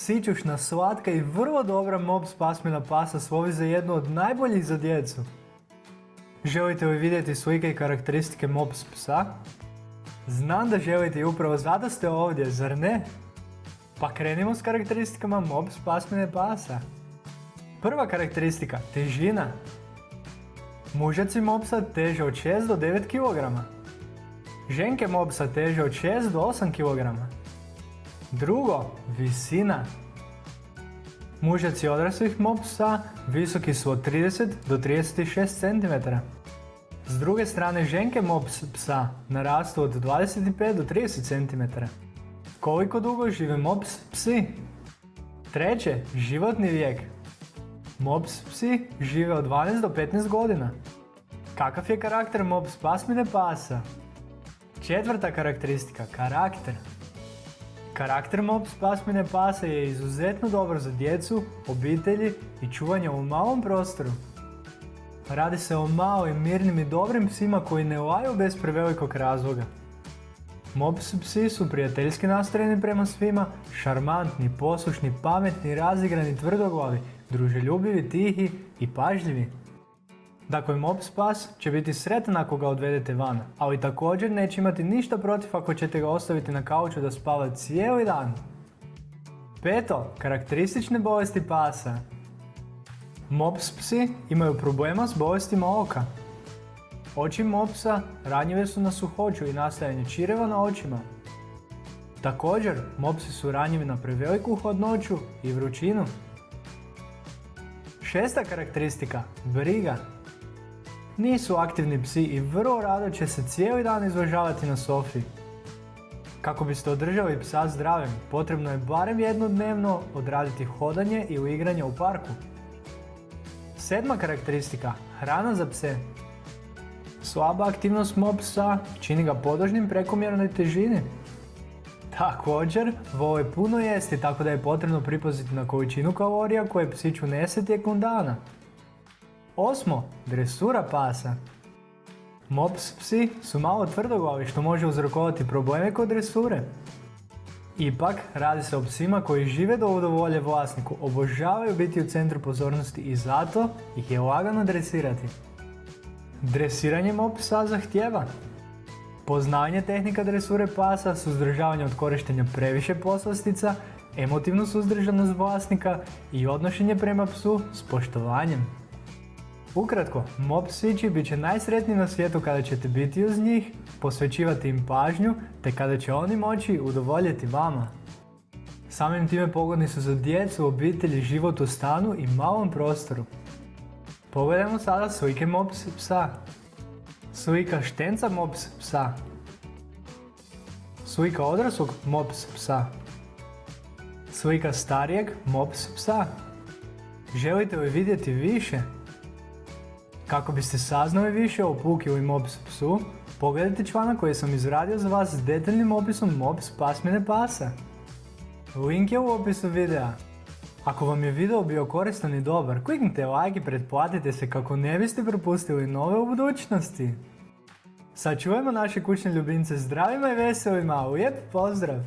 Sićušna, slatka i vrlo dobra mops pasmina pasa slovi za jednu od najboljih za djecu. Želite li vidjeti slike i karakteristike mops psa? Znam da želite i upravo zato ste ovdje, zar ne? Pa krenimo s karakteristikama mops pasmine pasa. Prva karakteristika, težina. Mužaci mopsa teže od 6 do 9 kg. Ženke mopsa teže od 6 do 8 kg. Drugo, visina. Mužaci odraslih mopsa visoki su od 30 do 36 cm. S druge strane ženke mops psa narastu od 25 do 30 cm. Koliko dugo žive mops psi? Treće, životni vijek. Mops psi žive od 12 do 15 godina. Kakav je karakter mops pasmine pasa? Četvrta karakteristika, karakter. Karakter mops pasmine pasa je izuzetno dobar za djecu, obitelji i čuvanje u malom prostoru. Radi se o malim, mirnim i dobrim psima koji ne laju bez prevelikog razloga. Mops psi su prijateljski nastrojeni prema svima, šarmantni, poslušni, pametni, razigrani, tvrdoglavi, druželjubivi, tihi i pažljivi. Dakle, mops pas će biti sretan ako ga odvedete van, ali također neće imati ništa protiv ako ćete ga ostaviti na kauču da spava cijeli dan. Peto, karakteristične bolesti pasa. Mops psi imaju problema s bolestima oka. Oči mopsa ranjive su na suhoću i nastajanje čireva na očima. Također, mopsi su ranjivi na preveliku hladnoću i vrućinu. Šesta karakteristika, briga. Nisu aktivni psi i vrlo rado će se cijeli dan izležavati na sofi. Kako biste održali psa zdravim, potrebno je barem jedno dnevno odraditi hodanje ili igranje u parku. Sedma karakteristika, hrana za pse. Slaba aktivnost mop psa čini ga podložnim prekomjernoj težini. Također, vole puno jesti tako da je potrebno pripaziti na količinu kalorija koje psić unese tijekom dana. Osmo, dresura pasa. Mops psi su malo tvrdoglavi što može uzrokovati probleme kod dresure. Ipak, radi se o psima koji žive do udovolje vlasniku, obožavaju biti u centru pozornosti i zato ih je lagano dresirati. Dresiranje mop psa zahtjeva poznavanje tehnika dresure pasa, suzdržavanje od korištenja previše poslastica, emotivnu suzdržanost vlasnika i odnošenje prema psu s poštovanjem. Ukratko, mop psići bit će najsretniji na svijetu kada ćete biti uz njih, posvećivati im pažnju, te kada će oni moći udovoljiti vama. Samim time pogodni su za djecu, obitelji, život u stanu i malom prostoru. Pogledajmo sada slike mops psa. Slika štenca mops psa. Slika odraslog mops psa. Slika starijeg mops psa. Želite li vidjeti više? Kako biste saznali više o Puki ili Mops psu, pogledajte članak koji sam izradio za vas s detaljnim opisom Mops pasmine pasa. Link je u opisu videa. Ako vam je video bio koristan i dobar, kliknite like i pretplatite se kako ne biste propustili nove u budućnosti. Sačuvajmo naše kućne ljubimce zdravima i veselima, lijep pozdrav!